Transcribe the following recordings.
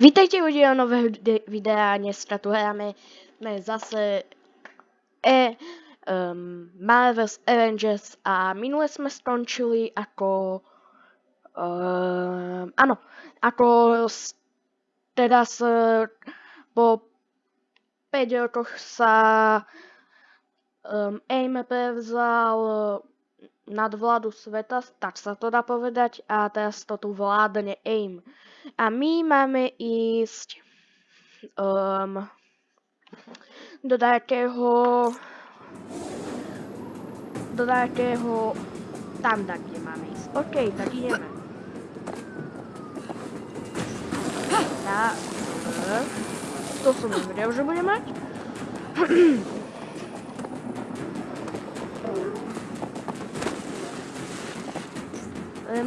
Vítejte u de- videa, dneska tu hráme jsme zase e, um, Marvel's Avengers a minule jsme skončili ako um, ano, ako s, s, po 5 rokoch sa um, AIM prevzal nadvládu sveta, tak sa to dá povedať, a teraz to tu vládne AIM. A my máme ísť um, do nejakého do nejakého tam, tak, kde máme ísť. OK, tak ideme. Tak. To som nevedel, že bude mať. Len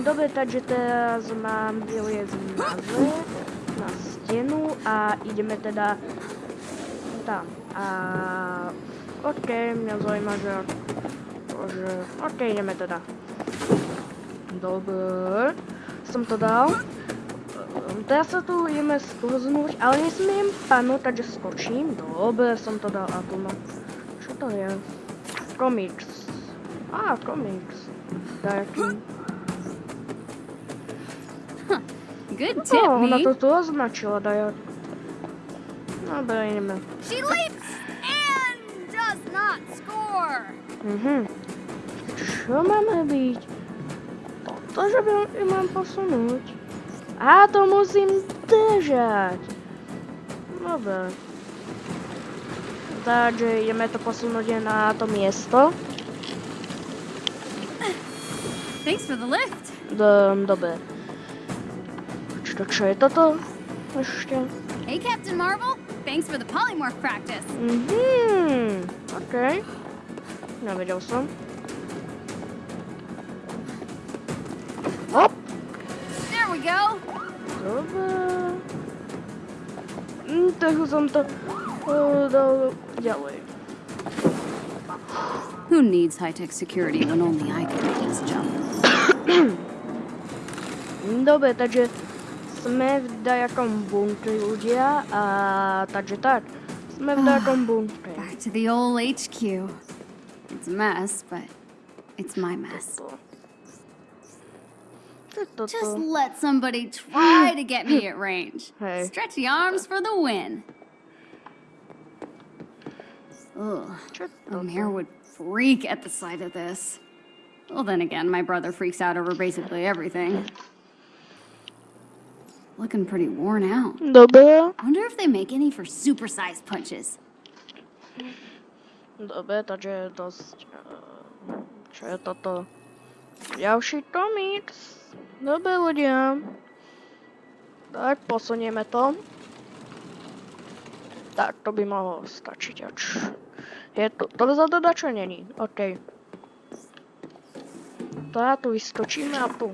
dobre, takže teraz mám vyliezť na zem, na stenu a ideme teda tam. A OK, mňa zaujíma, že, že OK, ideme teda. Dobre, som to dal. Teraz sa tu ideme sklznúť, ale nesmiem padnúť, takže skočím. Dobre, som to dal a tu no. Čo to je? Comics. Á, comics. Taký. Good tip, Oh, ona to tu označila, Daja. Dobre, ideme. She leaps and does not score. Mhm. Čo máme byť? Toto, že by ju mám posunúť. A to musím držať. Dobre. Takže ideme to posunúť na to miesto. Thanks for the lift. Do, dobre. Čo je toto? Ešte. Hey, Captain Marvel. Thanks for the polymorph practice. Mhm. OK. Nevedel som. Hop. There we go. Dobre. Mm, tak som to uh, dal ďalej. Who needs high-tech security when only I can make this jump? Dobre, takže sme v dajakom ľudia a takže tak. Sme v ah. dajakom bunkri. Back to the old HQ. It's a mess, but it's my mess. To. Čo je toto? Just let somebody try to get me at range. Hey. Stretchy arms for the win. Ugh. Čo je A toto? mayor would freak at the sight of this. Well, then again, my brother freaks out over basically everything. Looking pretty worn out. Dobre. I wonder if they make any for supersized punches. Dobre, takže je dosť... eh, Čo je toto? Ďalší komiks. Dobre ľudia. Tak, posunieme to. Tak, to by mohlo stačiť. Ač. Je to, to za to čo není. OK. Tak, tu vyskočíme a tu.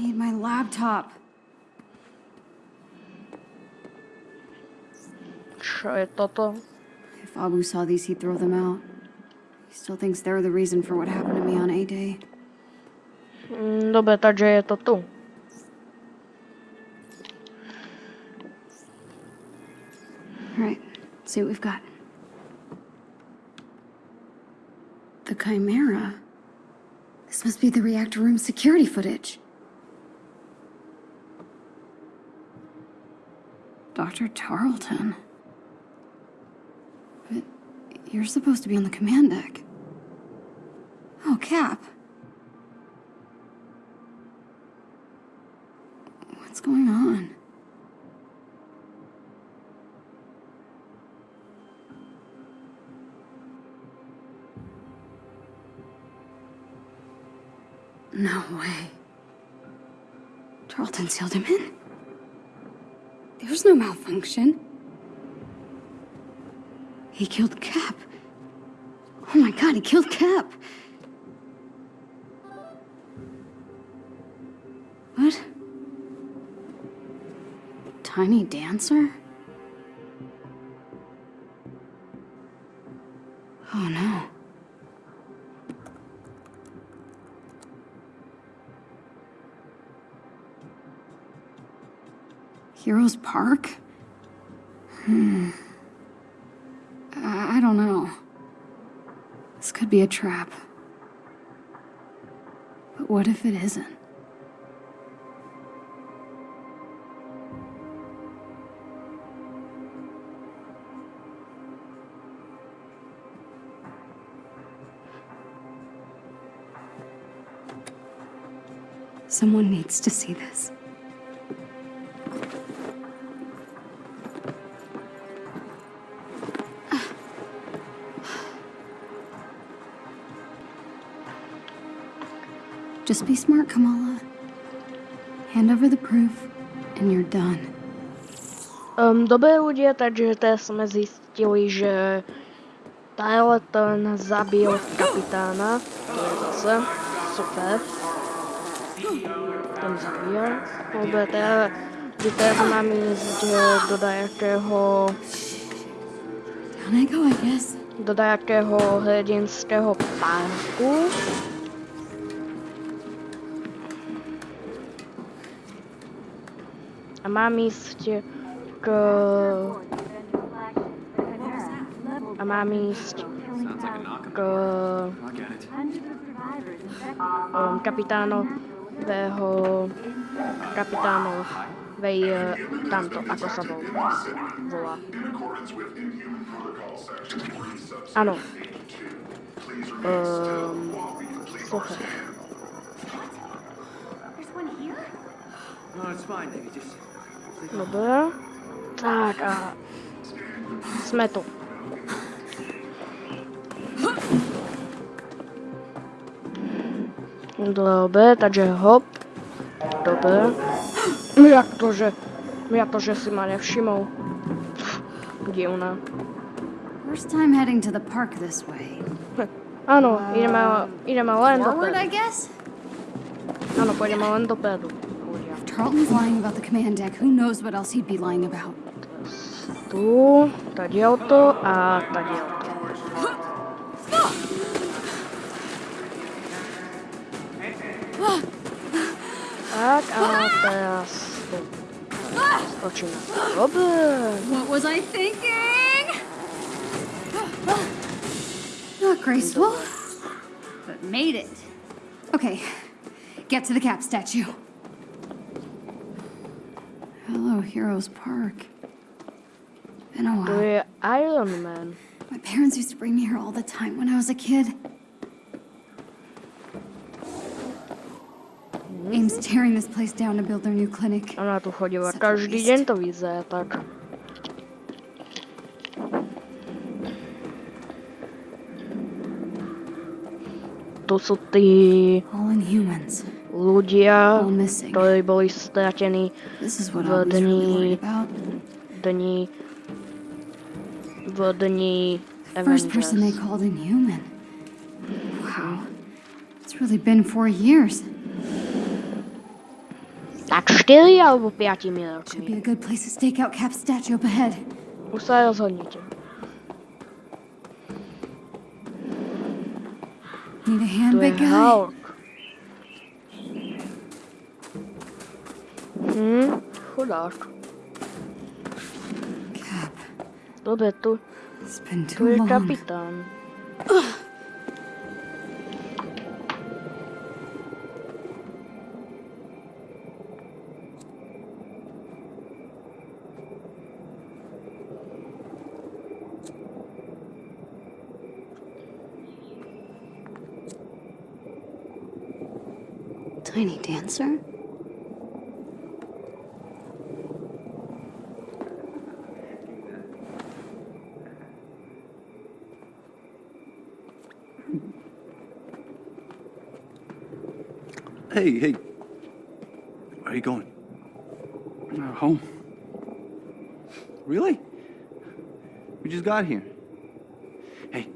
Need my laptop. Je toto? If Abu saw these, he'd throw them out. He still thinks they're the reason for what happened to me on A-Day. Mm, Dobre, takže je to tu. All right, see what we've got. The Chimera. This must be the reactor room security footage. Dr. Tarleton. But you're supposed to be on the command deck. Oh, Cap. What's going on? No way. Tarleton sealed him in? There's no malfunction. He killed Cap. Oh my god, he killed Cap. What? Tiny dancer? Oh no. Heroes Park? Hmm. Be a trap. But what if it isn't? Someone needs to see this. Just be smart, Kamala. Hand over the proof, and you're done. Um, dobré ľudia, takže teraz sme zistili, že Tarleton zabil kapitána. To je zase super. Ten zabíja. Dobre, teraz, že teraz máme ísť do dajakého, Down I I guess. do dajakého hrdinského parku. A mám ísť k... A mám ísť k um, kapitánového... Kapitánovej eh, tamto, ako sa vol, volá. Áno. Um, sluchaj. No, it's fine, baby. Just Dobre. Tak a sme tu. Dobre, takže hop. Dobre. Jak to, že... Jak to, že si ma nevšimol? Pff, Divné. First time heading to the park this way. Áno, ideme, ideme len dopredu. Áno, pôjdeme len dopredu. Tarleton's lying about the command deck. Who knows what else he'd be lying about? Tu, tadiaľto a a teraz tu. Skočíme. Dobre. What was I thinking? Not graceful, but made it. Okay, get to the cap statue. Hello, Heroes Park. Been a while. je Iron Man. My parents used to bring me here all the time when I was a kid. AIM's tearing this place down to build their new clinic. Ona tu chodila Such a každý waste. deň, to vyzerá tak. Tu sú tí All ľudia, ktorí boli stratení This is what Well, I was then really he- worried about. v dni v dni First person they called inhuman. Wow. It's really been four years. Tak 4 alebo 5 Should be a good place to stake out Cap's statue up ahead. Už sa rozhodnite. Need a hand, big guy? Hm, chudák. Cap. Tu, It's been too long. kapitán. Tiny dancer? Hey, hey. Where are you going? Uh, home. Really? We just got here. Hey,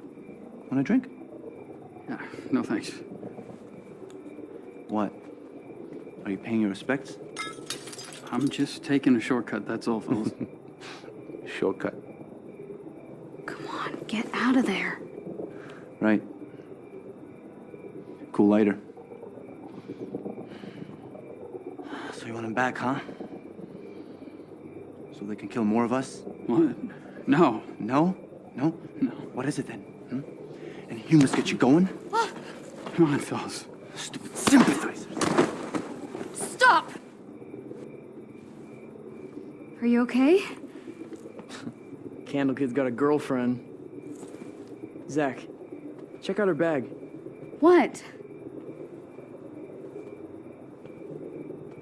want a drink? Uh, no thanks. What? Are you paying your respects? I'm just taking a shortcut, that's all, fellas. Shortcut. Come on, get out of there. Right. Cool lighter. So you want him back, huh? So they can kill more of us? What? No. No? No? No. What is it then? Hmm? Any humors get you going? Come on, fellas. Stupid sympathizers. Stop! Are you okay? Candle Kid's got a girlfriend. Zach, check out her bag. What?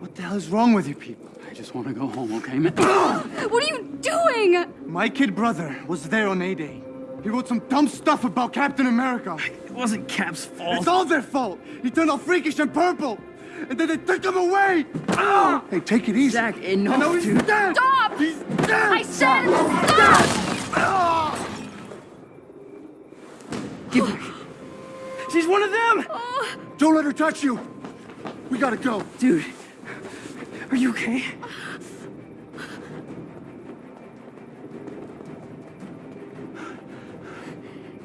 What the hell is wrong with you people? I just want to go home, okay, man? What are you doing? My kid brother was there on A-Day. He wrote some dumb stuff about Captain America. It wasn't Cap's fault. It's all their fault. He turned all freakish and purple. And then they took him away. Ah! Hey, take it easy. Zach, enough, I he's dude. dead. Stop! He's dead. I said stop! Ah! Get back. She's one of them! Oh. Don't let her touch you. We gotta go. Dude, are you okay?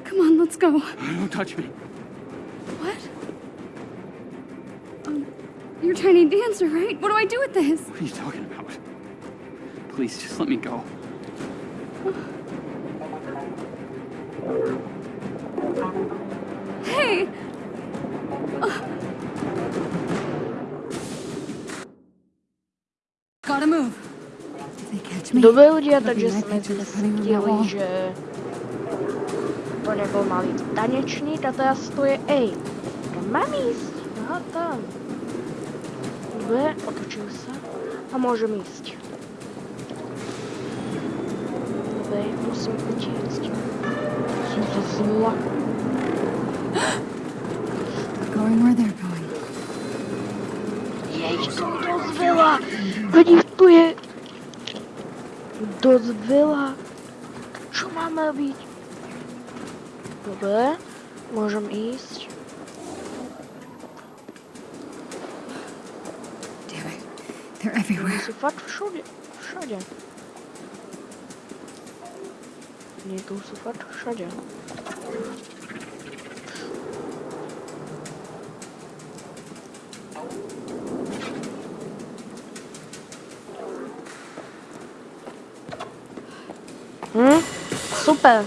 Come on, let's go. Don't touch me. What? Um, you're Tiny Dancer, right? What do I do with this? What are you talking about? Please, just let me go. Dobré ľudia, takže sme zistili, že to nebol malý tanečník a teraz to je ej. Kam mám ísť? Aha, tam. Dobre, otočil sa a môžem ísť. Dobre, musím utiecť. Som sa zla. Going where they're going. Jej, to je dosť veľa. Veď dosť veľa. Čo máme robiť? Dobre, môžem ísť. They're everywhere. Si fakt všade. Všade. Nie, tu sú fakt všade. Super.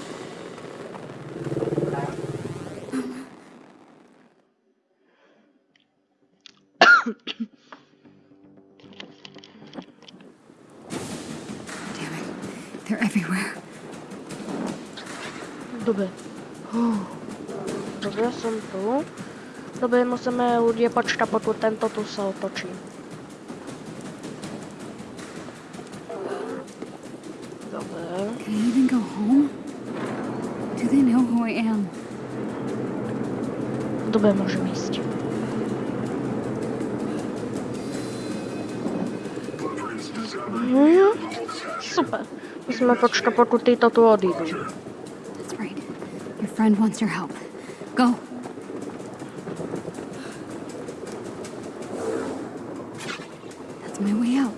They're everywhere. Dobre. Dobre, som tu. Dobre, musíme počkať, pokiaľ tento tu sa otočí. Dobre, môžem ísť. Mhm. Super. Musíme počkať, pokiaľ títo tu odídu. That's right. Your friend wants your help. Go. That's my way out.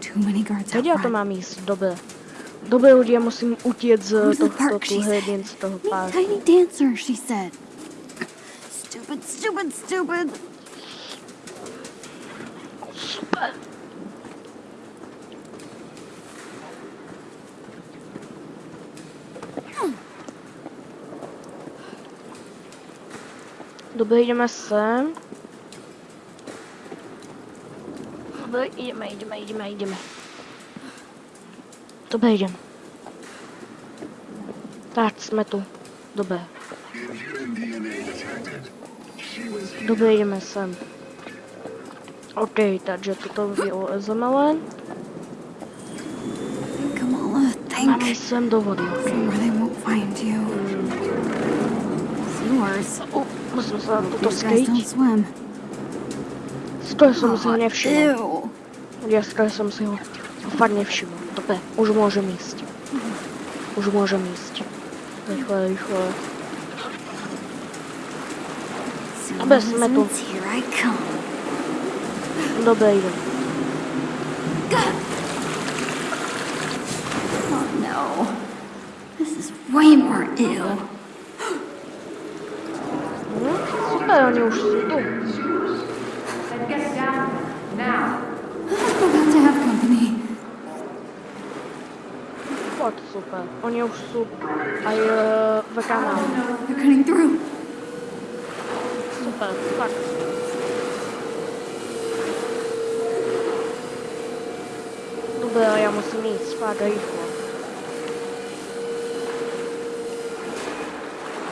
Too many guards out Vedia, to mám ísť. Dobre. Dobre, ľudia, musím utiec z Who's the tohto park, tu she said. hrdin, z toho Meet páru. Tiny Dancer, she said. Stupid, stupid, stupid. Super. Dobre, ideme sem. Dobre, ideme, ideme, ideme, ideme. Dobre, idem. Tak, sme tu. Dobre. Dobre, ideme sem. OK, takže toto vylezeme len. Kamala, Máme think. sem do vody, OK. O, musím sa toto skryť. Skoro som si ho nevšimol. Ew. Ja skoro som si ho fakt nevšimol. Dobre, už môžem ísť. Už môžem ísť. Rýchle, rýchle. Dobre, sme tu. Citizens, Here I come. Dobre, idem. Oh no. This is way more ew. Hm? Super, oni už sú tu. Get down About to have company. Poď, super. Oni už sú aj e, v kanále. They're cutting through. Super, fakt. Dobre, ale ja musím ísť, fakt rýchlo.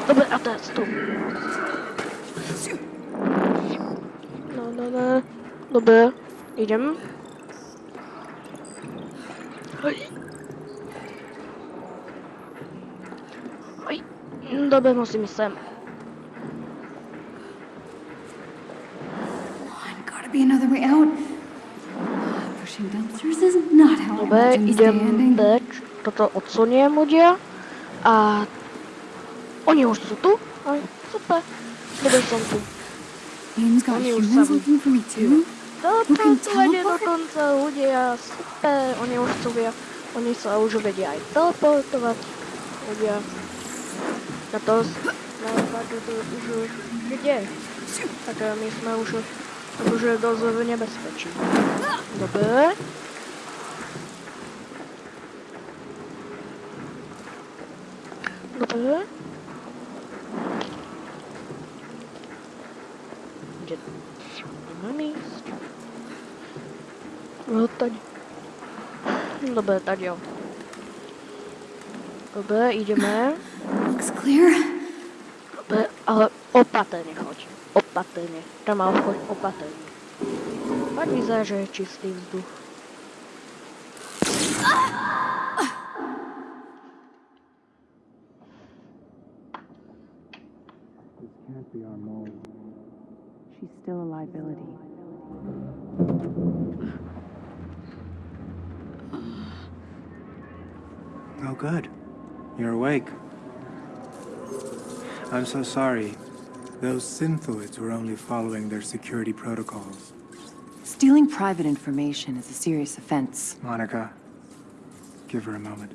Dobre, a teraz tu. No, no, no. Dobre, idem. Is not how I Dobre, idem preč. Toto odsuniem ľudia. A oni už sú tu? Aj, super. Dobre som tu. Oni už sa ide teleport? dokonca ľudia. Super. Oni už sú via. Oni sa už vedia aj teleportovať. Ľudia. Na to už kde? Eh, my sme už je dosť v nebezpečí. Dobre. Dobre. Kde? Mám ísť? No, tady. Dobre, tady jo. Dobre, ideme. Looks clear. Dobre, ale uh, opatrne choď. Opatrne. Tam mal choď opatrne. Tak vyzerá, že je čistý vzduch. She's still a liability. Oh, good. You're awake. I'm so sorry. Those synthoids were only following their security protocols. Stealing private information is a serious offense. Monica, give her a moment.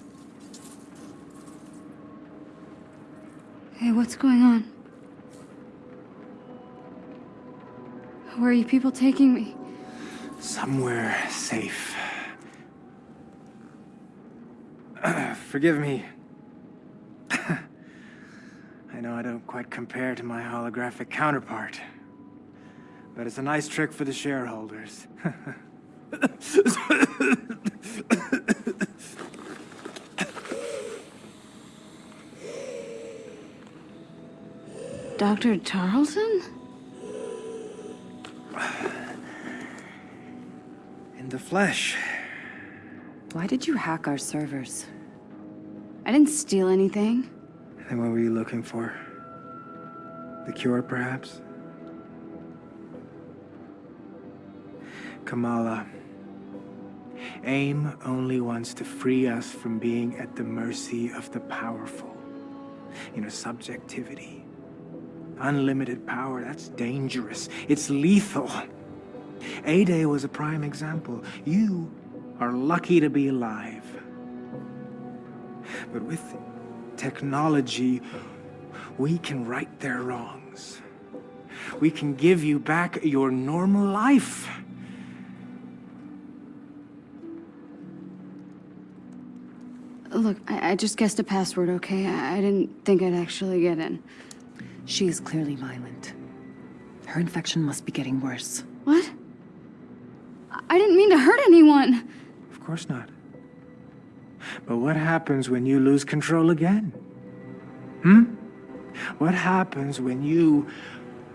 Hey, what's going on? Where are you people taking me? Somewhere safe. Forgive me. I know I don't quite compare to my holographic counterpart. But it's a nice trick for the shareholders. Dr. Tarleton? In the flesh. Why did you hack our servers? I didn't steal anything. Then what were you looking for? The cure, perhaps? Kamala. AIM only wants to free us from being at the mercy of the powerful. You know, subjectivity. Unlimited power, that's dangerous. It's lethal. A-Day was a prime example. You are lucky to be alive. But with technology, we can right their wrongs. We can give you back your normal life. Look, I, I just guessed a password, okay? I, I didn't think I'd actually get in. She is clearly violent. Her infection must be getting worse. What? I- I didn't mean to hurt anyone. Of course not. But what happens when you lose control again? Hmm? What happens when you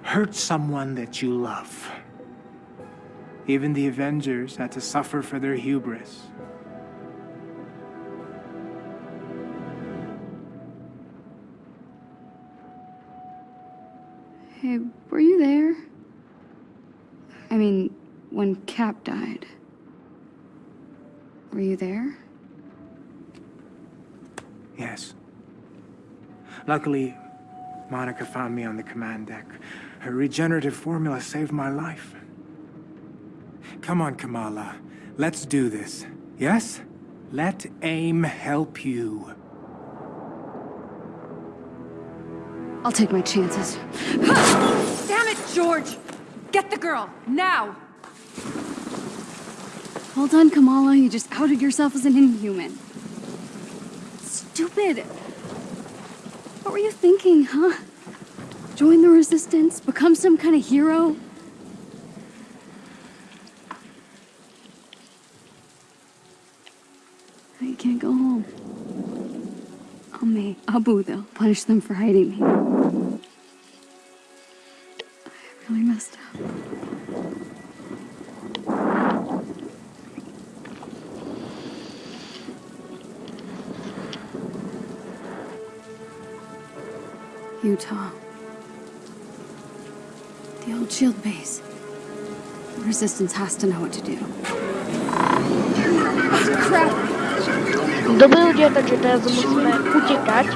hurt someone that you love? Even the Avengers had to suffer for their hubris. Hey, were you there? I mean, when Cap died. Were you there? Yes. Luckily, Monica found me on the command deck. Her regenerative formula saved my life. Come on, Kamala. Let's do this. Yes? Let AIM help you. I'll take my chances. Damn it, George! Get the girl, now! Well done, Kamala. You just outed yourself as an inhuman. Stupid. What were you thinking, huh? Join the resistance? Become some kind of hero? You can't go home. I'll make Abu, they'll punish them for hiding me. Shield base. The Resistance has to know what to do. Dobrý lidé, takže teraz musíme utěkat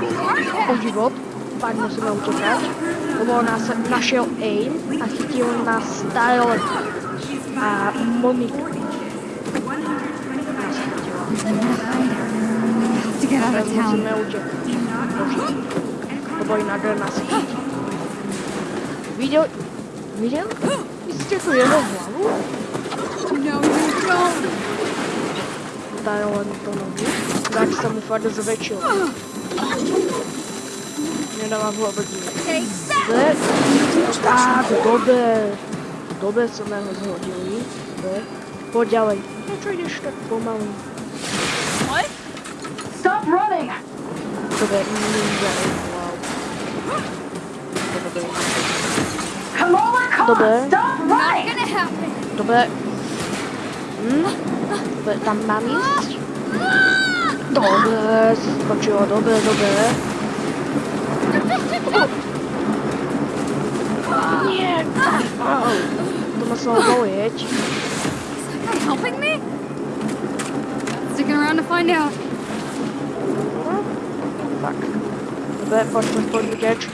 o život. Pak musíme utěkat. Lebo nás našel aim a chytil nás Tyler a Monika. Nás. Have to get out Teraz of town. musíme utěkat. Bože. Lebo jinak Guido? Mr. Guido Walu? No, you don't! Dają ładną panowie. Tak samo twardo zaweciło. Nie dała wobec mnie. A, dobre! Dobre co nam złodzieli. Podziałaj. No to idziesz tak pomału. What? Stop running! Dobra, nie widziałem. On! Stop running! Gonna happen! dobe, hm? Dobe, tam mám jít? Dobe, skočilo, dobe, dobe. Nie, au, to muselo bolet. Is that guy helping me? Sticking around to find out. Tak. Dobre, pojď, pojď, pojď, utěč.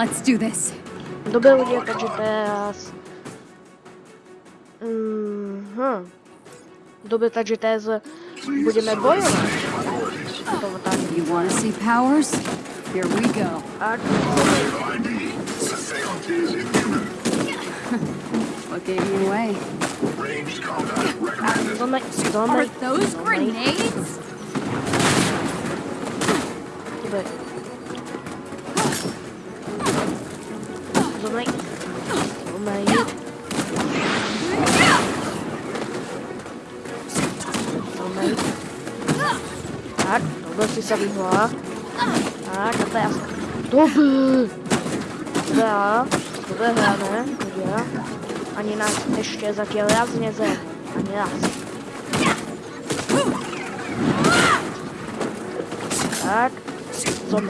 Let's do this. Ľudia, takže teraz... Mhm. Dobre, takže teraz budeme bojovať. To. You see powers? Here we go. What gave you away? Are those grenades? Dobre. Tak, 捕まえ捕まえ捕まえ a todos se abismo Tak, a no pegas doby dobra dobrane ludzie ani nas jeszcze za wiele razy ze ani raz tak co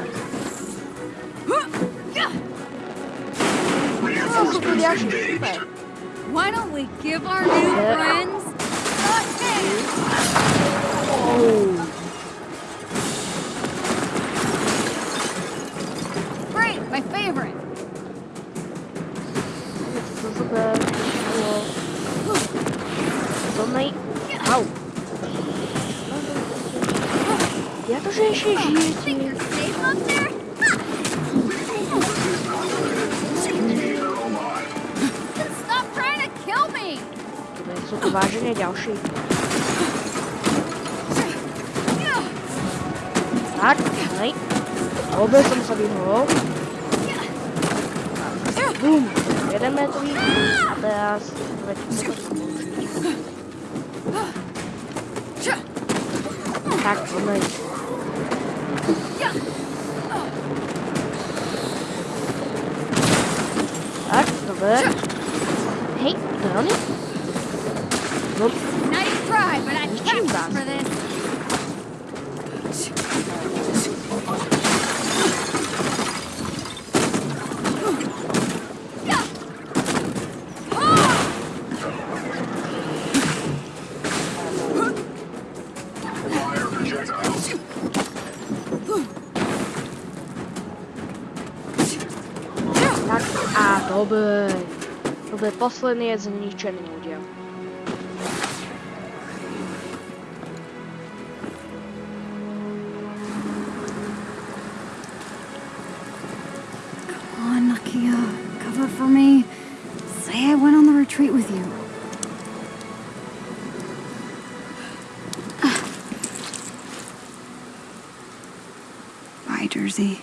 Why don't we give our new friends a hit? Oh. Great, my favorite. To super. Hello. Zomek. Au. Ja to, že ešte Vážne ďalší. Tak, hej. Dobre som sa vyhol. Bum. Jeden metrový. A teraz... Tak, Zomek. Tak, dobre. Hej, to Oops. Nice try, but I practiced for this. Tak, a to byl, to byl poslední z ničeného. Jersey.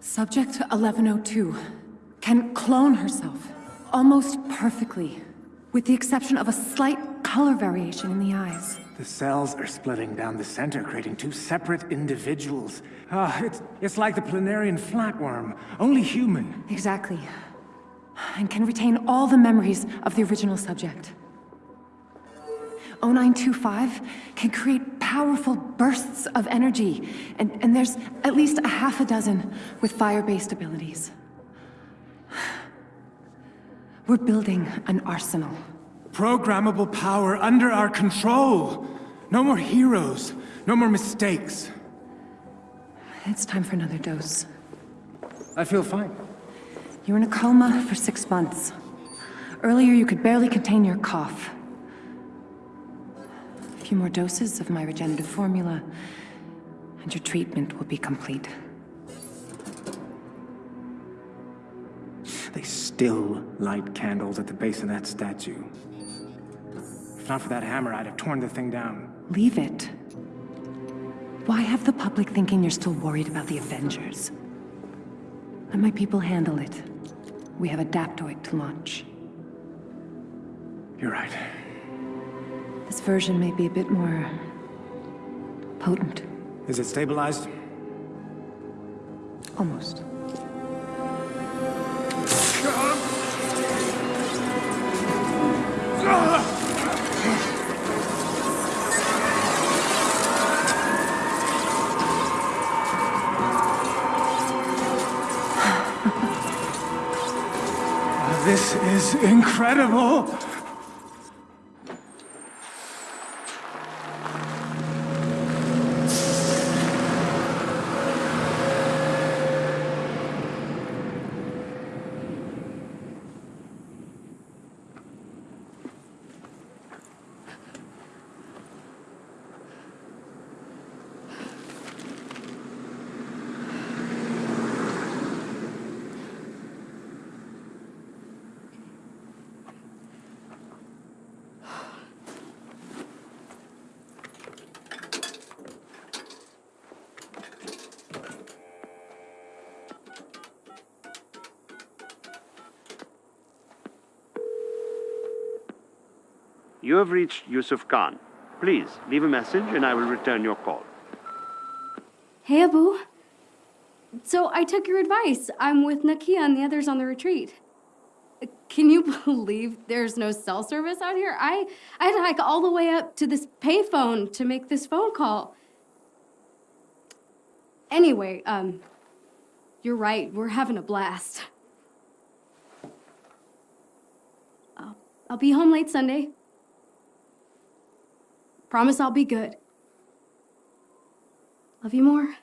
Subject 1102 can clone herself almost perfectly, with the exception of a slight color variation in the eyes. The cells are splitting down the center, creating two separate individuals. Ah, it's, it's like the planarian flatworm, only human. Exactly. And can retain all the memories of the original subject. 0925 can create powerful bursts of energy, and, and there's at least a half a dozen with fire-based abilities. We're building an arsenal. Programmable power under our control. No more heroes, no more mistakes. It's time for another dose. I feel fine. You were in a coma for six months. Earlier, you could barely contain your cough. A few more doses of my regenerative formula, and your treatment will be complete. They still light candles at the base of that statue. If not for that hammer, I'd have torn the thing down. Leave it. Why have the public thinking you're still worried about the Avengers? Let my people handle it. We have Adaptoid to launch. You're right. This version may be a bit more... potent. Is it stabilized? Almost. Ah! This is incredible! You have reached Yusuf Khan. Please leave a message and I will return your call. Hey, Abu. So I took your advice. I'm with Nakia and the others on the retreat. Can you believe there's no cell service out here? I, I had to hike all the way up to this payphone to make this phone call. Anyway, um, you're right. We're having a blast. I'll, I'll be home late Sunday. Promise I'll be good. Love you more.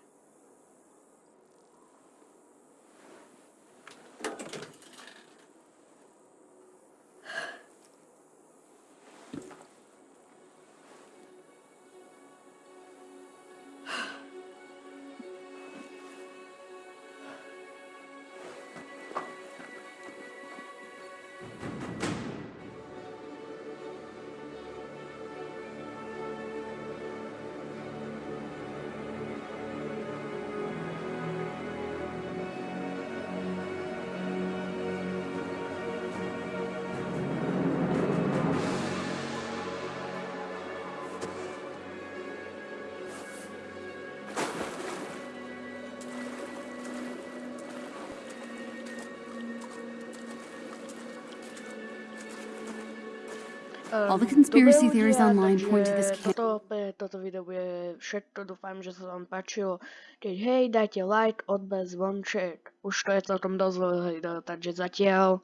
All the Ehm, conspiracy theories online point to this camp. Toto, video bude všetko, dúfam, že sa vám páčilo. Keď hej, dajte like, odber, zvonček. Už to je celkom dosť veľa video, takže zatiaľ...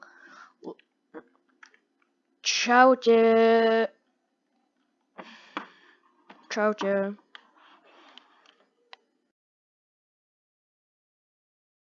Čaute. čaute.